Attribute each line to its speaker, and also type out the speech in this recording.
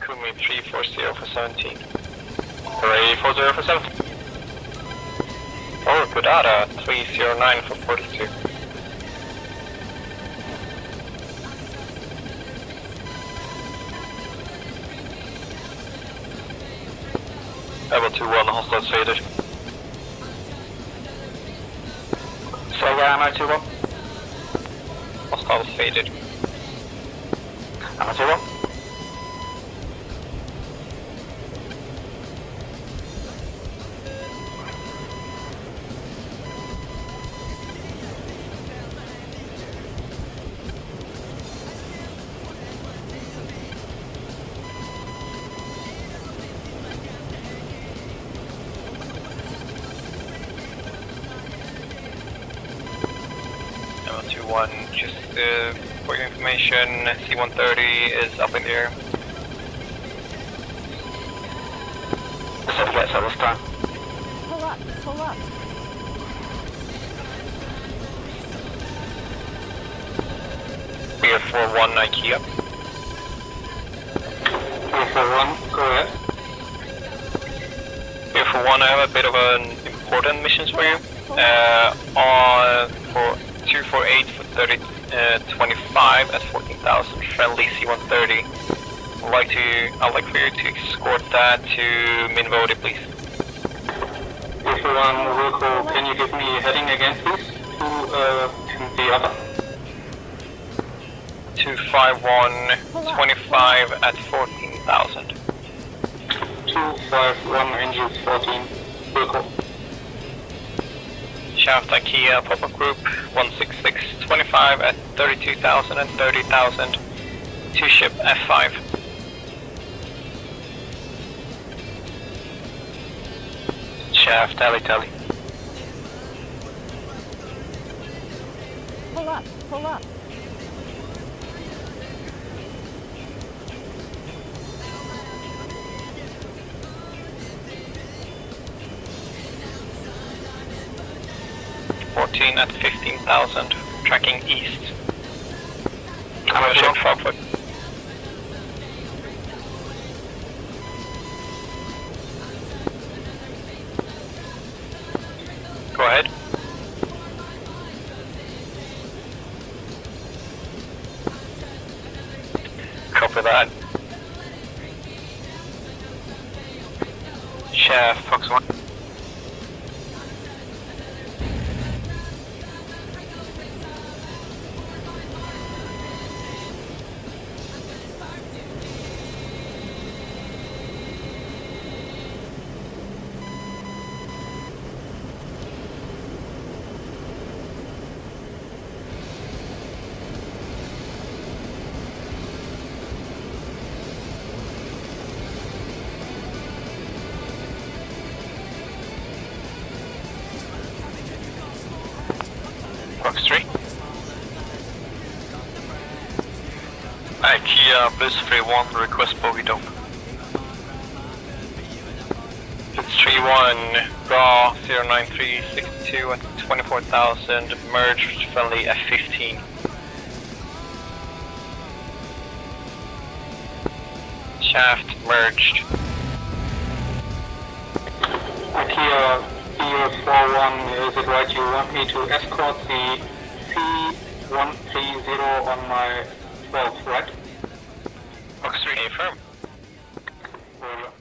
Speaker 1: Kumi 340 for 17. Hooray 40 for 17. Or Kudata 309 for 42. Level 2 1, hostile faded. Silver ammo 2 1. Hostile faded. 2 1. Ammo 2 1, just uh, for your information, C-130 is up in the air. Let's have get this time.
Speaker 2: Pull up, pull up.
Speaker 1: We have 4-1 IKEA.
Speaker 3: 441, go ahead.
Speaker 1: Here for one, I have a bit of an important mission for you. Uh, on for 248 for 30, uh, 25 at 14,000 friendly C-130. I'd like to, I'd like for you to escort that to Minvodi, please.
Speaker 3: 441, Wilco, can you give me a heading again, please? To uh, and the other.
Speaker 1: 251, 25 at 14,000.
Speaker 3: 251, engine 14, Wilco.
Speaker 1: Shaft IKEA pop-up group 166, 25 at 32,000 and 30,000. Two ship F5. Shaft tally tally.
Speaker 2: Pull up, pull up.
Speaker 1: Fourteen at fifteen thousand, tracking east.
Speaker 3: I'm
Speaker 1: assuming Frogfoot. Go ahead. Copy that. Chef, Fox 1. IKEA Bliss 31, request bogey dope. It's 3-1, raw 09362 at 24,000, merged friendly F15. Shaft merged.
Speaker 3: IKEA BU41, is it right you want me to escort the C130 on my 12, right?
Speaker 1: Fox 3, affirm.
Speaker 3: Roger.